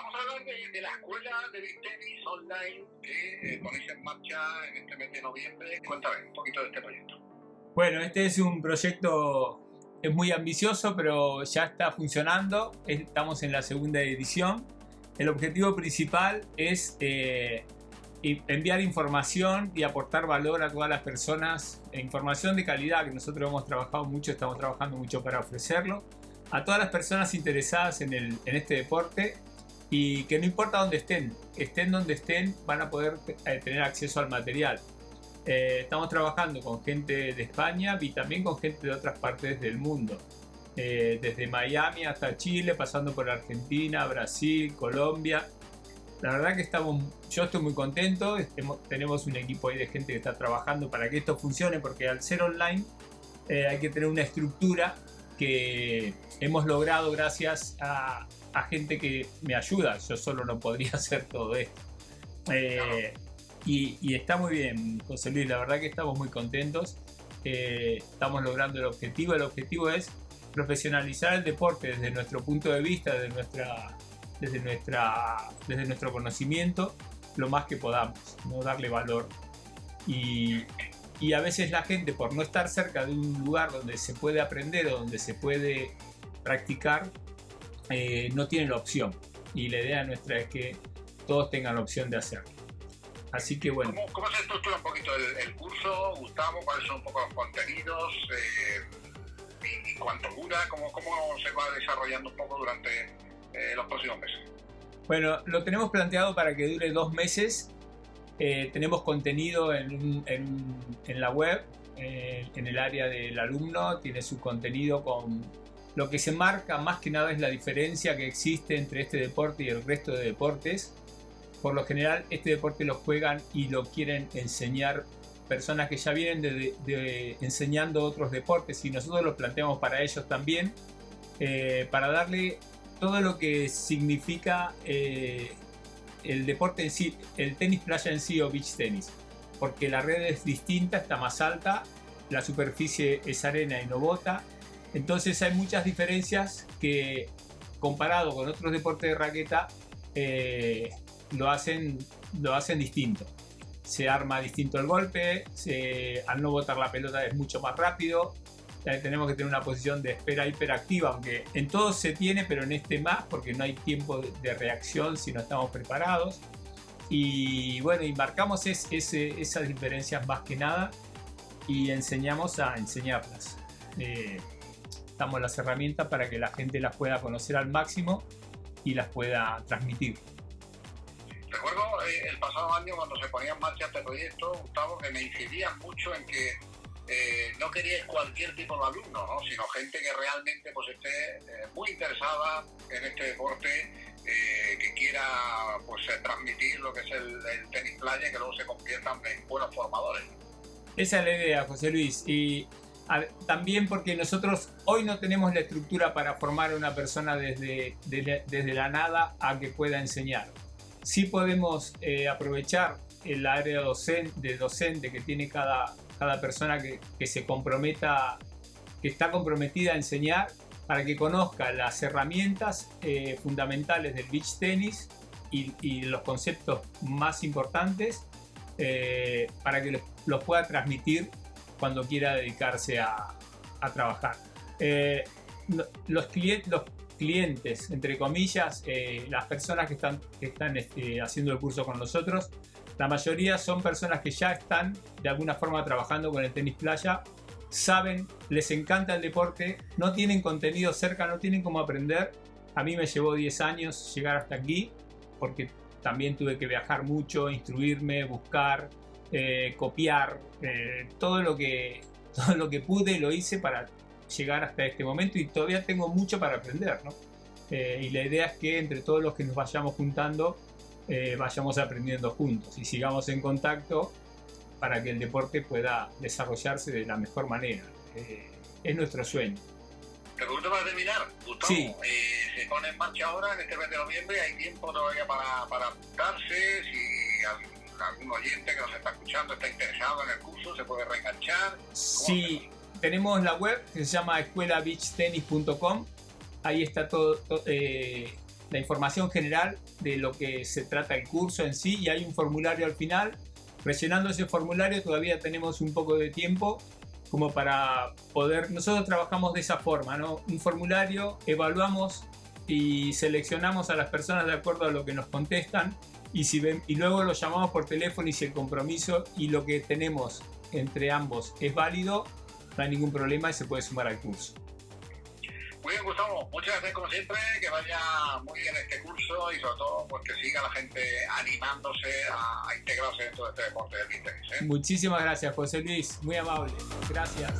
vamos a hablar de, la escuela de tenis online que eh, ponéis en marcha en este mes de noviembre. Cuéntame un poquito de este proyecto. Bueno, este es un proyecto es muy ambicioso, pero ya está funcionando. Estamos en la segunda edición. El objetivo principal es eh, enviar información y aportar valor a todas las personas, información de calidad que nosotros hemos trabajado mucho, estamos trabajando mucho para ofrecerlo, a todas las personas interesadas en, el, en este deporte y que no importa dónde estén, estén donde estén, van a poder eh, tener acceso al material. Eh, estamos trabajando con gente de España y también con gente de otras partes del mundo. Eh, desde Miami hasta Chile, pasando por Argentina, Brasil, Colombia. La verdad que estamos, yo estoy muy contento, tenemos un equipo ahí de gente que está trabajando para que esto funcione, porque al ser online eh, hay que tener una estructura que hemos logrado gracias a, gente que me ayuda, yo solo no podría hacer todo esto. Y, está muy bien, José Luis, la verdad que estamos muy contentos. Eh, estamos logrando el objetivo. El objetivo es profesionalizar el deporte desde nuestro punto de vista, desde, nuestra, desde, nuestra, desde nuestro conocimiento, lo más que podamos, ¿no? darle valor. Y, y a veces la gente, por no estar cerca de un lugar donde se puede aprender o donde se puede practicar, eh, no tiene la opción. Y la idea nuestra es que todos tengan la opción de hacerlo. Así que bueno. ¿Cómo, se estructura un poquito el, curso, Gustavo? ¿Cuáles son un poco los contenidos? Eh, y, cuánto dura? ¿Cómo, ¿Cómo, se va desarrollando un poco durante eh, los próximos meses? Bueno, lo tenemos planteado para que dure dos meses. Eh, tenemos contenido en, en, la web, en el área del alumno, tiene su contenido con... Lo que se marca más que nada es la diferencia que existe entre este deporte y el resto de deportes. Por lo general este deporte lo juegan y lo quieren enseñar personas que ya vienen de, enseñando otros deportes y nosotros lo planteamos para ellos también eh, para darle todo lo que significa eh, el deporte en sí, el tenis playa en sí o beach tenis porque la red es distinta, está más alta, la superficie es arena y no bota entonces hay muchas diferencias que comparado con otros deportes de raqueta eh, lo hacen, lo hacen distinto. Se arma distinto el golpe, al no botar la pelota es mucho más rápido, tenemos que tener una posición de espera hiperactiva, aunque en todos se tiene, pero en este más, porque no hay tiempo de reacción si no estamos preparados. Y bueno, y marcamos esas diferencias más que nada y enseñamos a enseñarlas. Eh, damos las herramientas para que la gente las pueda conocer al máximo y las pueda transmitir. Recuerdo eh, el pasado año cuando se ponía en marcha este proyecto, Gustavo, que me incidían mucho en que eh, no queríais cualquier tipo de alumno, ¿no? sino gente que realmente pues, esté eh, muy interesada en este deporte, que quiera pues, transmitir lo que es el, tenis playa que luego se conviertan en buenos formadores. Esa es la idea, José Luis. Y también porque nosotros hoy no tenemos la estructura para formar a una persona desde, desde la nada a que pueda enseñar sí podemos eh, aprovechar el área docente, de docente que tiene cada, cada persona que, se comprometa, que está comprometida a enseñar para que conozca las herramientas eh, fundamentales del beach tenis y, los conceptos más importantes eh, para que los, pueda transmitir cuando quiera dedicarse a, trabajar. los, clientes, los clientes, entre comillas, eh, las personas que están, están este, haciendo el curso con nosotros, la mayoría son personas que ya están de alguna forma trabajando con el tenis playa, saben, les encanta el deporte, no tienen contenido cerca, no tienen cómo aprender. A mí me llevó 10 años llegar hasta aquí, porque también tuve que viajar mucho, instruirme, buscar, eh, copiar, eh, todo, lo que, todo lo que pude lo hice para llegar hasta este momento y todavía tengo mucho para aprender, ¿no? Eh, y la idea es que entre todos los que nos vayamos juntando, eh, vayamos aprendiendo juntos y sigamos en contacto para que el deporte pueda desarrollarse de la mejor manera. Eh, es nuestro sueño. Te pregunto para terminar, Gustavo, sí. se pone en marcha ahora en este mes de noviembre, hay tiempo todavía para, para apuntarse, si algún oyente que nos está escuchando está interesado en el curso, se puede reenganchar. Sí, tenemos la web que se llama escuelabeachtennis.com. Ahí está todo, eh, la información general de lo que se trata el curso en sí y hay un formulario al final. Rellenando ese formulario todavía tenemos un poco de tiempo como para poder, nosotros trabajamos de esa forma, ¿no? Un formulario, evaluamos y seleccionamos a las personas de acuerdo a lo que nos contestan y, si ven, y luego los llamamos por teléfono y si el compromiso y lo que tenemos entre ambos es válido, no hay ningún problema y se puede sumar al curso. Muy bien, Gustavo. Muchas gracias como siempre, que vaya muy bien este curso y sobre todo pues, que siga la gente animándose a, integrarse dentro de este deporte del interés. ¿eh? Muchísimas gracias, José Luis. Muy amable. Gracias.